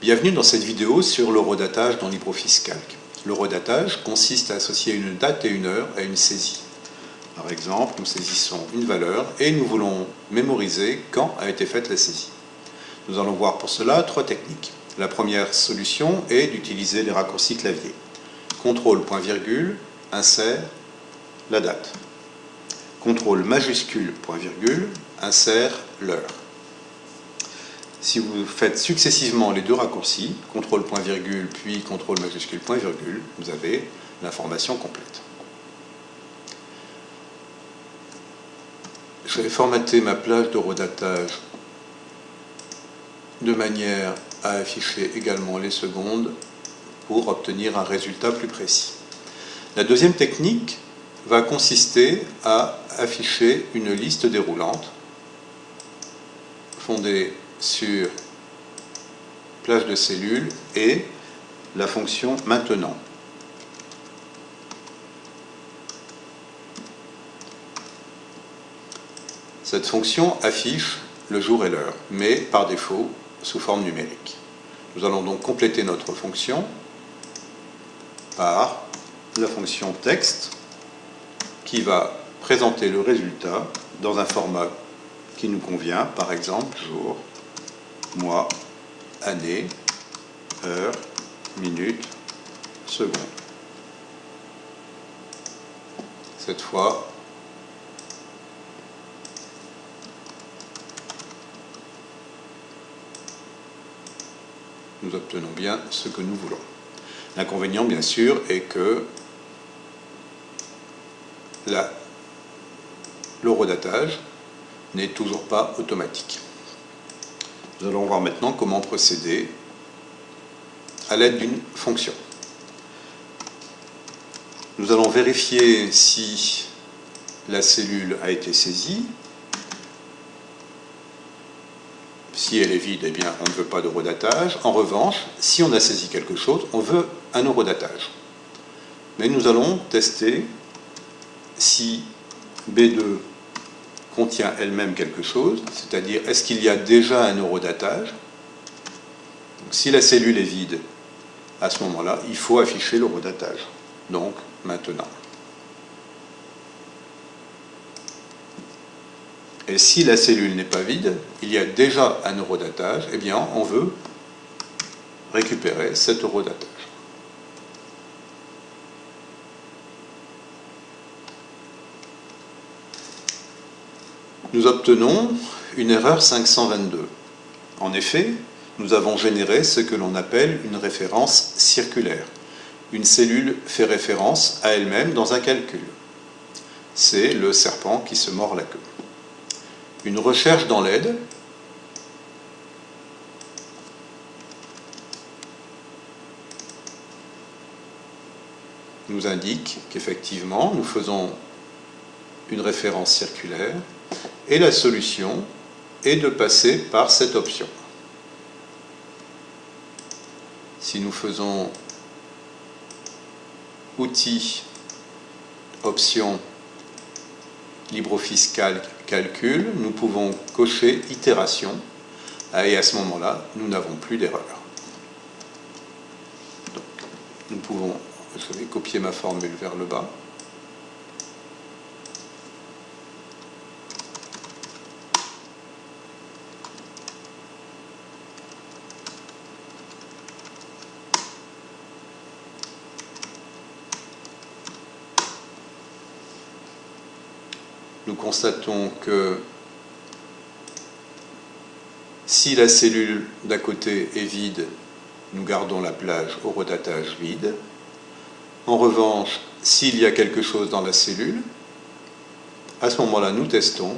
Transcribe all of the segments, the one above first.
Bienvenue dans cette vidéo sur l'eurodatage dans LibreOffice Calc. L'eurodatage consiste à associer une date et une heure à une saisie. Par exemple, nous saisissons une valeur et nous voulons mémoriser quand a été faite la saisie. Nous allons voir pour cela trois techniques. La première solution est d'utiliser les raccourcis clavier. CTRL point virgule, insère, la date. CTRL majuscule point virgule, insère l'heure. Si vous faites successivement les deux raccourcis, CTRL point virgule puis CTRL majuscule point virgule, vous avez l'information complète. Je vais formater ma plage de redatage de manière à afficher également les secondes pour obtenir un résultat plus précis. La deuxième technique va consister à afficher une liste déroulante fondée sur plage de cellules et la fonction maintenant. Cette fonction affiche le jour et l'heure, mais par défaut sous forme numérique. Nous allons donc compléter notre fonction par la fonction texte qui va présenter le résultat dans un format qui nous convient, par exemple jour, mois, année, heure, minute, seconde. Cette fois, nous obtenons bien ce que nous voulons. L'inconvénient, bien sûr, est que l'eurodatage n'est toujours pas automatique. Nous allons voir maintenant comment procéder à l'aide d'une fonction. Nous allons vérifier si la cellule a été saisie. Si elle est vide, eh bien, on ne veut pas de redatage. En revanche, si on a saisi quelque chose, on veut un eurodatage. Mais nous allons tester si B2 contient elle-même quelque chose, c'est-à-dire est-ce qu'il y a déjà un eurodatage Si la cellule est vide, à ce moment-là, il faut afficher l'eurodatage. Donc, maintenant. Et si la cellule n'est pas vide, il y a déjà un eurodatage, eh bien, on veut récupérer cet eurodatage. Nous obtenons une erreur 522. En effet, nous avons généré ce que l'on appelle une référence circulaire. Une cellule fait référence à elle-même dans un calcul. C'est le serpent qui se mord la queue. Une recherche dans l'aide nous indique qu'effectivement, nous faisons une référence circulaire et la solution est de passer par cette option. Si nous faisons Outils, Options, LibreOffice Calc, Calcul, nous pouvons cocher Itération et à ce moment-là, nous n'avons plus d'erreur. Nous pouvons, je vais copier ma formule vers le bas, nous constatons que si la cellule d'à côté est vide, nous gardons la plage au redatage vide. En revanche, s'il y a quelque chose dans la cellule, à ce moment-là, nous testons.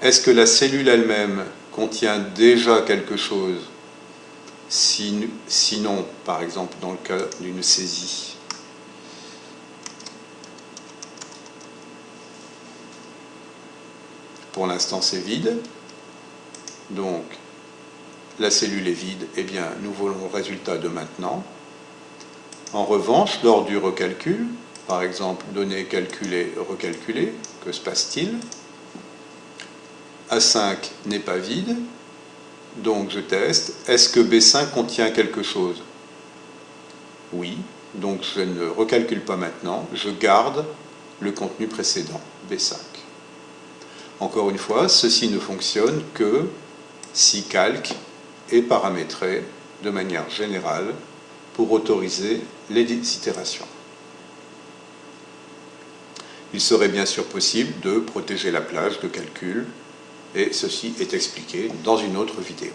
Est-ce que la cellule elle-même contient déjà quelque chose? Sinon, par exemple, dans le cas d'une saisie, Pour l'instant, c'est vide. Donc, la cellule est vide. Eh bien, nous voulons le résultat de maintenant. En revanche, lors du recalcul, par exemple, données calculées, recalculées, que se passe-t-il? A5 n'est pas vide, Donc je teste. Est-ce que B5 contient quelque chose? Oui. Donc je ne recalcule pas maintenant. Je garde le contenu précédent, B5. Encore une fois, ceci ne fonctionne que si calque est paramétré de manière générale pour autoriser les itérations. Il serait bien sûr possible de protéger la plage de calcul et ceci est expliqué dans une autre vidéo.